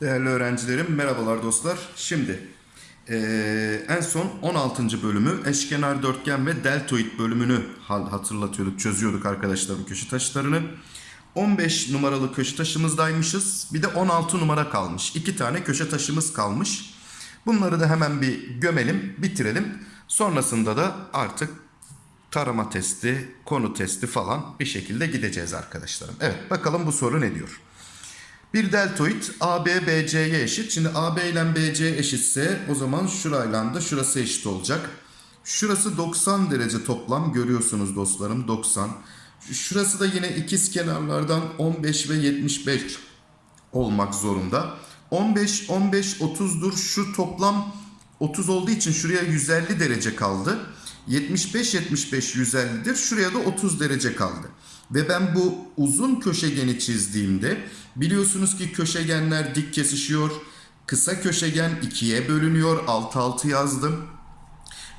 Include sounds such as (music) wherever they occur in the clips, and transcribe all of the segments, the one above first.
Değerli öğrencilerim, merhabalar dostlar. Şimdi eee, en son 16. bölümü eşkenar dörtgen ve deltoid bölümünü hatırlatıyorduk, çözüyorduk arkadaşlar bu köşe taşlarını. 15 numaralı köşe taşımızdaymışız. Bir de 16 numara kalmış. İki tane köşe taşımız kalmış. Bunları da hemen bir gömelim, bitirelim. Sonrasında da artık tarama testi, konu testi falan bir şekilde gideceğiz arkadaşlarım. Evet bakalım bu soru ne diyor? Bir deltoid AB BC'ye eşit. Şimdi AB ile BC eşitse o zaman şurayla da şurası eşit olacak. Şurası 90 derece toplam görüyorsunuz dostlarım 90. Şurası da yine ikiz kenarlardan 15 ve 75 olmak zorunda. 15 15 30'dur. Şu toplam 30 olduğu için şuraya 150 derece kaldı. 75 75 150'dir. Şuraya da 30 derece kaldı. Ve ben bu uzun köşegeni çizdiğimde biliyorsunuz ki köşegenler dik kesişiyor. Kısa köşegen ikiye bölünüyor. Alt altı yazdım.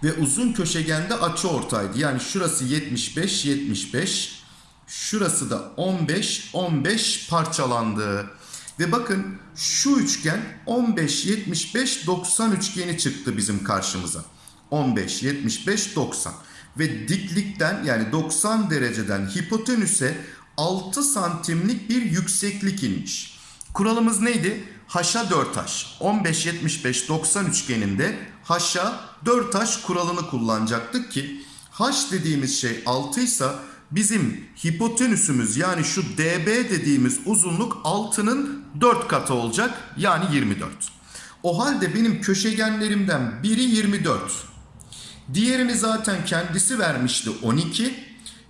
Ve uzun köşegende açı ortaydı. Yani şurası 75 75. Şurası da 15 15 parçalandı. Ve bakın şu üçgen 15 75 90 üçgeni çıktı bizim karşımıza. 15 75 90 ve diklikten yani 90 dereceden hipotenüse 6 santimlik bir yükseklik inmiş. Kuralımız neydi? Haşa 4 taş. 15 75 90 üçgeninde haşa 4 taş kuralını kullanacaktık ki haş dediğimiz şey 6 ise bizim hipotenüsümüz yani şu db dediğimiz uzunluk 6'nın 4 katı olacak yani 24. O halde benim köşegenlerimden biri 24. Diğerini zaten kendisi vermişti 12.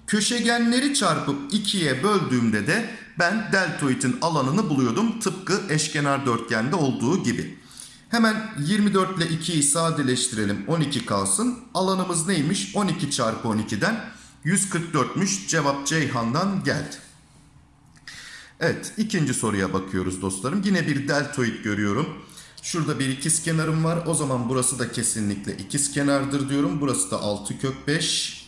Köşegenleri çarpıp 2'ye böldüğümde de ben deltoidin alanını buluyordum. Tıpkı eşkenar dörtgende olduğu gibi. Hemen 24 ile 2'yi sadeleştirelim 12 kalsın. Alanımız neymiş? 12 çarpı 12'den 144'müş. Cevap Ceyhan'dan geldi. Evet ikinci soruya bakıyoruz dostlarım. Yine bir deltoid görüyorum. Şurada bir ikiz kenarım var. O zaman burası da kesinlikle ikiz kenardır diyorum. Burası da 6 kök 5.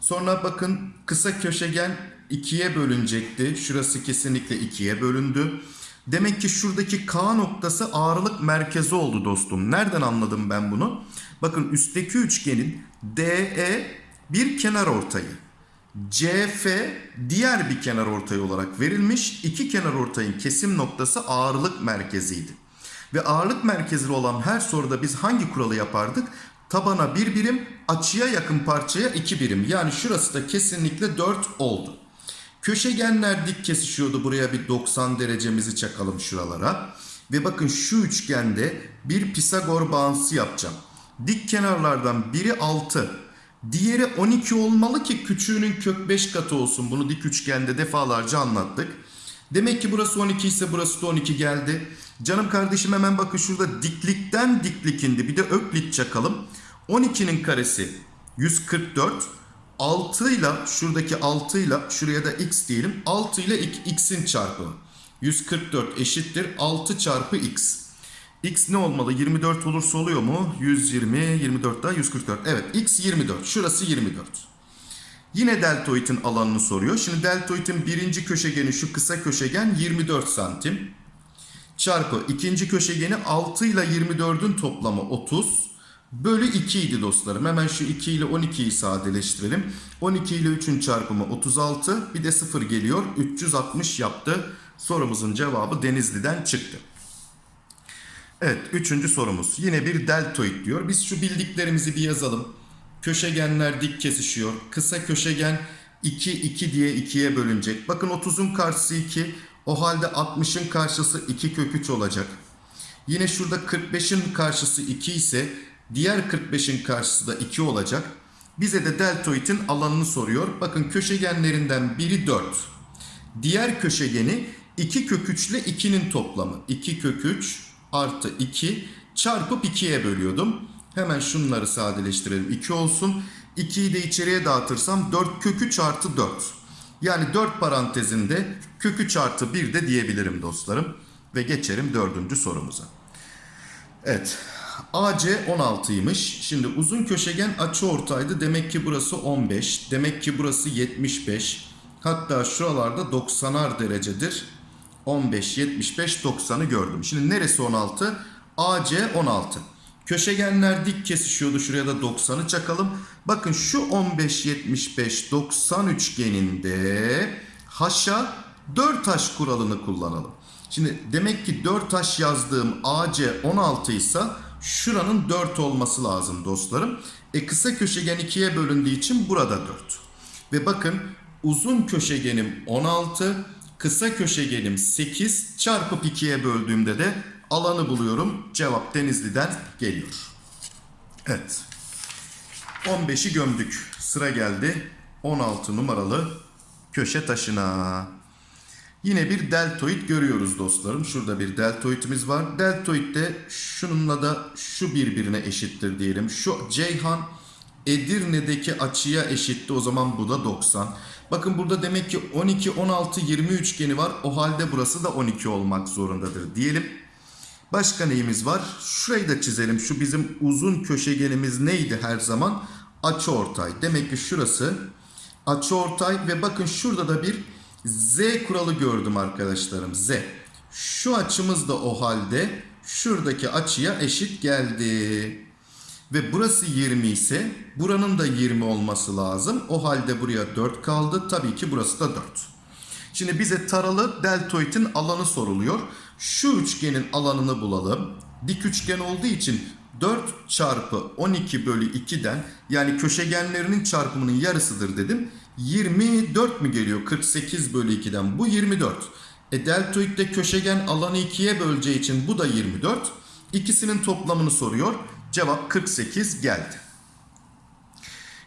Sonra bakın kısa köşegen 2'ye bölünecekti. Şurası kesinlikle 2'ye bölündü. Demek ki şuradaki K noktası ağırlık merkezi oldu dostum. Nereden anladım ben bunu? Bakın üstteki üçgenin DE bir kenar ortayı. CF diğer bir kenar ortayı olarak verilmiş. İki kenar ortayın kesim noktası ağırlık merkeziydi. Ve ağırlık merkezli olan her soruda biz hangi kuralı yapardık? Tabana bir birim, açıya yakın parçaya iki birim. Yani şurası da kesinlikle 4 oldu. Köşegenler dik kesişiyordu. Buraya bir 90 derecemizi çakalım şuralara. Ve bakın şu üçgende bir Pisagor bağıntısı yapacağım. Dik kenarlardan biri 6. Diğeri 12 olmalı ki küçüğünün kök 5 katı olsun. Bunu dik üçgende defalarca anlattık. Demek ki burası 12 ise burası da 12 geldi. Canım kardeşim hemen bakın şurada diklikten diklik indi. Bir de öklit çakalım. 12'nin karesi 144. 6 ile şuradaki 6 ile şuraya da x diyelim. 6 ile x'in çarpımı. 144 eşittir 6 çarpı x. X ne olmalı? 24 olursa oluyor mu? 120, 24 daha 144. Evet x 24. Şurası 24. Yine deltoidin alanını soruyor. Şimdi deltoidin birinci köşegeni şu kısa köşegen 24 santim. Çarpı ikinci köşegeni 6 ile 24'ün toplamı 30. Bölü 2 idi dostlarım. Hemen şu 2 ile 12'yi sadeleştirelim. 12 ile 3'ün çarpımı 36. Bir de 0 geliyor. 360 yaptı. Sorumuzun cevabı Denizli'den çıktı. Evet üçüncü sorumuz. Yine bir deltoid diyor. Biz şu bildiklerimizi bir yazalım. Köşegenler dik kesişiyor. Kısa köşegen 2 2 diye 2'ye bölünecek. Bakın 30'un karşısı 2. O halde 60'ın karşısı 2 kök 3 olacak. Yine şurada 45'in karşısı 2 ise diğer 45'in karşısı da 2 olacak. Bize de deltoidin alanını soruyor. Bakın köşegenlerinden biri 4. Diğer köşegeni 2 kök 3 ile 2'nin toplamı. 2 kök 3 artı 2 çarpıp 2'ye bölüyordum. Hemen şunları sadeleştirelim. 2 olsun. 2'yi de içeriye dağıtırsam 4 kök 3 artı 4. Yani 4 parantezinde kök 3 artı 1 de diyebilirim dostlarım. Ve geçelim dördüncü sorumuza. Evet AC 16'ymış. Şimdi uzun köşegen açı ortaydı. Demek ki burası 15. Demek ki burası 75. Hatta şuralarda 90'ar derecedir. 15, 75, 90'ı gördüm. Şimdi neresi 16? AC 16. Köşegenler dik kesişiyordu. Şuraya da 90'ı çakalım. Bakın şu 15, 75, 90 üçgeninde haşa 4 taş kuralını kullanalım. Şimdi demek ki 4 taş yazdığım AC 16 ise şuranın 4 olması lazım dostlarım. E kısa köşegen 2'ye bölündüğü için burada 4. Ve bakın uzun köşegenim 16, kısa köşegenim 8 çarpıp 2'ye böldüğümde de alanı buluyorum. Cevap Denizli'den geliyor. Evet. 15'i gömdük. Sıra geldi 16 numaralı köşe taşına. Yine bir deltoid görüyoruz dostlarım. Şurada bir deltoidimiz var. Deltoid de şununla da şu birbirine eşittir diyelim. Şu Ceyhan Edirne'deki açıya eşitti. O zaman bu da 90. Bakın burada demek ki 12, 16, 20 üçgeni var. O halde burası da 12 olmak zorundadır diyelim. Başka neyimiz var? Şurayı da çizelim. Şu bizim uzun köşegenimiz neydi her zaman? Açıortay. Demek ki şurası açıortay ve bakın şurada da bir Z kuralı gördüm arkadaşlarım. Z. Şu açımız da o halde şuradaki açıya eşit geldi. Ve burası 20 ise buranın da 20 olması lazım. O halde buraya 4 kaldı. Tabii ki burası da 4. Şimdi bize taralı deltoidin alanı soruluyor. Şu üçgenin alanını bulalım. Dik üçgen olduğu için 4 çarpı 12 bölü 2'den yani köşegenlerinin çarpımının yarısıdır dedim. 24 mü geliyor 48 bölü 2'den? Bu 24. E deltoidde köşegen alanı 2'ye böleceği için bu da 24. İkisinin toplamını soruyor. Cevap 48 geldi.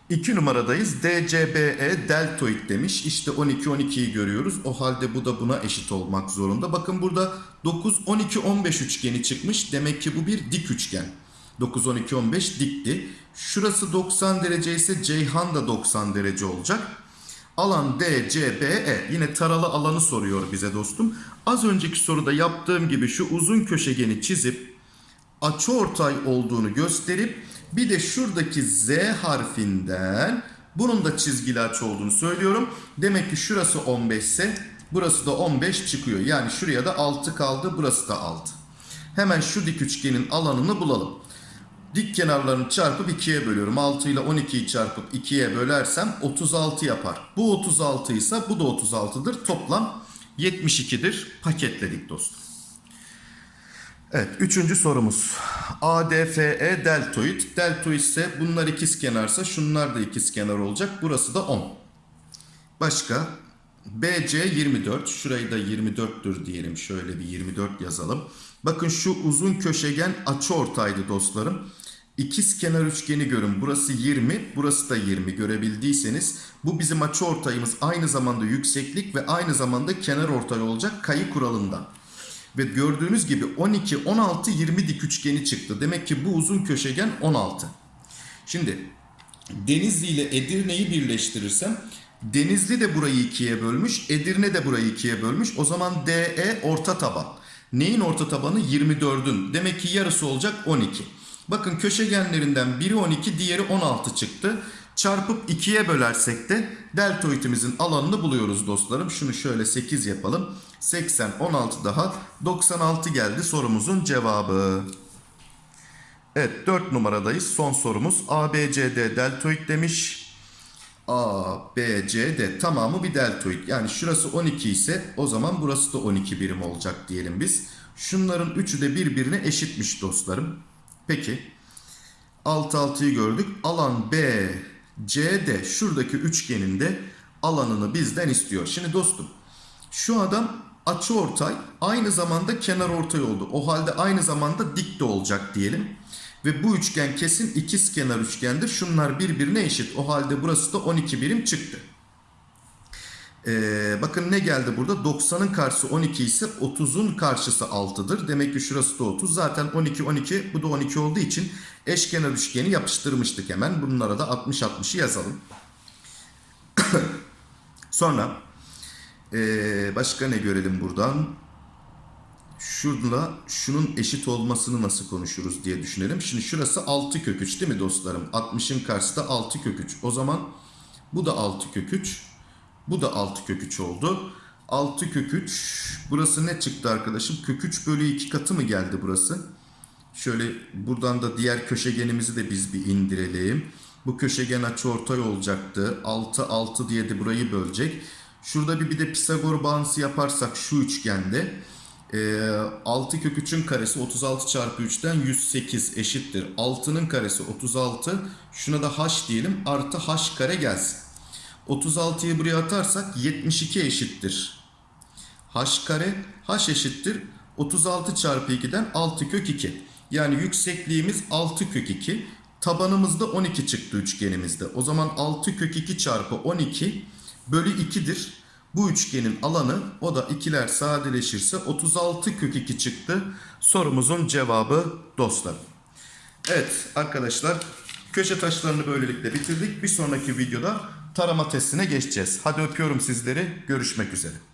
2 numaradayız. DCBE deltoid demiş. İşte 12 12'yi görüyoruz. O halde bu da buna eşit olmak zorunda. Bakın burada 9 12 15 üçgeni çıkmış. Demek ki bu bir dik üçgen. 9 12 15 dikti. Şurası 90 derece ise Ceyhan da 90 derece olacak. Alan DCBE yine taralı alanı soruyor bize dostum. Az önceki soruda yaptığım gibi şu uzun köşegeni çizip açıortay olduğunu gösterip bir de şuradaki Z harfinden bunun da çizgili açı olduğunu söylüyorum. Demek ki şurası 15 ise burası da 15 çıkıyor. Yani şuraya da 6 kaldı burası da 6. Hemen şu dik üçgenin alanını bulalım. Dik kenarlarını çarpıp 2'ye bölüyorum. 6 ile 12'yi çarpıp 2'ye bölersem 36 yapar. Bu 36 ise bu da 36'dır. Toplam 72'dir. Paketledik dostum. Evet, üçüncü sorumuz. ADFE deltoid. Deltoid ise bunlar ikiz kenarsa şunlar da ikiz kenar olacak. Burası da 10. Başka? BC 24. Şurayı da 24'tür diyelim. Şöyle bir 24 yazalım. Bakın şu uzun köşegen açıortaydı dostlarım. İkiz kenar üçgeni görün. Burası 20, burası da 20 görebildiyseniz bu bizim açıortayımız aynı zamanda yükseklik ve aynı zamanda kenar ortay olacak kayı kuralından. Ve gördüğünüz gibi 12, 16, 20 dik üçgeni çıktı. Demek ki bu uzun köşegen 16. Şimdi Denizli ile Edirne'yi birleştirirsem Denizli de burayı ikiye bölmüş, Edirne de burayı ikiye bölmüş. O zaman DE orta taban. Neyin orta tabanı? 24'ün. Demek ki yarısı olacak 12. Bakın köşegenlerinden biri 12, diğeri 16 çıktı. Çarpıp 2'ye bölersek de deltoidimizin alanını buluyoruz dostlarım. Şunu şöyle 8 yapalım. 80, 16 daha 96 geldi sorumuzun cevabı. Evet 4 numaradayız. Son sorumuz ABCD deltoid demiş. A, tamamı bir deltoid. Yani şurası 12 ise o zaman burası da 12 birim olacak diyelim biz. Şunların üçü de birbirine eşitmiş dostlarım. Peki. Alt 6'yı gördük. Alan B, C, D şuradaki üçgenin de alanını bizden istiyor. Şimdi dostum şu adam açı ortay aynı zamanda kenar ortay oldu. O halde aynı zamanda dik de olacak diyelim. Ve bu üçgen kesin ikiz kenar üçgendir. Şunlar birbirine eşit. O halde burası da 12 birim çıktı. Ee, bakın ne geldi burada? 90'ın karşısı 12 ise 30'un karşısı 6'dır. Demek ki şurası da 30. Zaten 12 12 bu da 12 olduğu için eşkenar üçgeni yapıştırmıştık hemen. Bunlara da 60 60'ı yazalım. (coughs) Sonra ee, başka ne görelim buradan? şurada şunun eşit olmasını nasıl konuşuruz diye düşünelim. Şimdi şurası 6 kök 3 değil mi dostlarım? 60'ın karşısı da 6 kök 3. O zaman bu da 6 kök 3. Bu da 6 kök 3 oldu. 6 kök 3. Burası ne çıktı arkadaşım? Kök 3 bölü 2 katı mı geldi burası? Şöyle buradan da diğer köşegenimizi de biz bir indirelim. Bu köşegen açıortay olacaktı. 6 6 diye de burayı bölecek. Şurada bir, bir de Pisagor bağıntısı yaparsak şu üçgende e, 6 kök 3'ün karesi 36 çarpı 3'ten 108 eşittir. 6'nın karesi 36. Şuna da h diyelim artı h kare gelsin. 36'yı buraya atarsak 72 eşittir. h kare h eşittir 36 çarpı 2'den 6 kök 2. Yani yüksekliğimiz 6 kök 2. Tabanımızda 12 çıktı üçgenimizde. O zaman 6 kök 2 çarpı 12 bölü 2'dir. Bu üçgenin alanı o da ikiler sadeleşirse 36 kök 2 çıktı. Sorumuzun cevabı dostlar. Evet arkadaşlar köşe taşlarını böylelikle bitirdik. Bir sonraki videoda tarama testine geçeceğiz. Hadi öpüyorum sizleri. Görüşmek üzere.